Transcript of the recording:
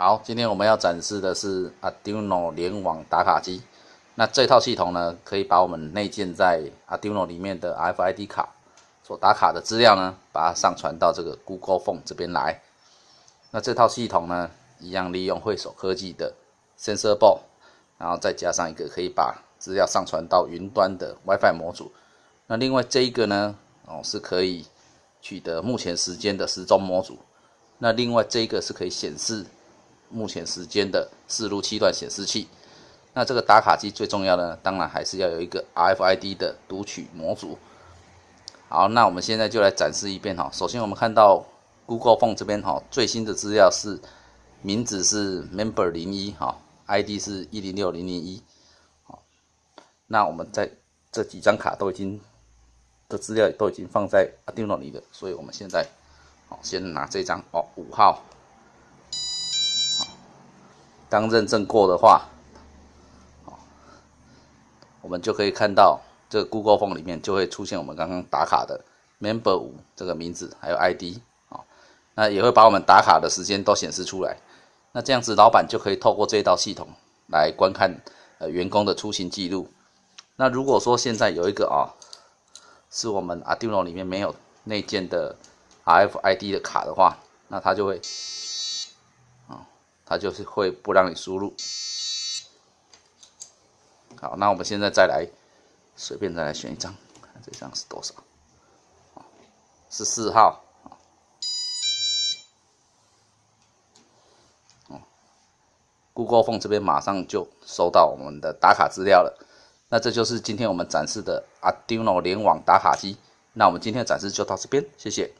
好，今天我们要展示的是 Arduino 联网打卡机。那这套系统呢，可以把我们内建在 Arduino 里面的 RFID 卡所打卡的资料呢，把它上传到这个 Google Phone 这边来。那这套系统呢，一样利用汇手科技的 Sensor Board，然后再加上一个可以把资料上传到云端的 WiFi 模组。那另外这一个呢，哦，是可以取得目前时间的时钟模组。那另外这一个是可以显示。目前时间的四路七段显示器，那这个打卡机最重要的，当然还是要有一个 RFID 的读取模组。好，那我们现在就来展示一遍哈。首先我们看到 Google Phone 这边哈，最新的资料是名字是 Member 零一哈，ID 是一零六零零一。好，那我们在这几张卡都已经的资料都已经放在 Arduino 里了，所以我们现在好先拿这张哦五号。当认证过的话，我们就可以看到这个 Google Phone 里面就会出现我们刚刚打卡的 Member 五这个名字，还有 ID 啊，那也会把我们打卡的时间都显示出来。那这样子，老板就可以透过这一套系统来观看呃员工的出行记录。那如果说现在有一个啊，是我们 Arduino 里面没有内建的 RFID 的卡的话，那它就会。它就是会不让你输入。好，那我们现在再来随便再来选一张，看这张是多少？是四号。哦，Google Phone 这边马上就收到我们的打卡资料了。那这就是今天我们展示的 Arduino 联网打卡机。那我们今天的展示就到这边，谢谢。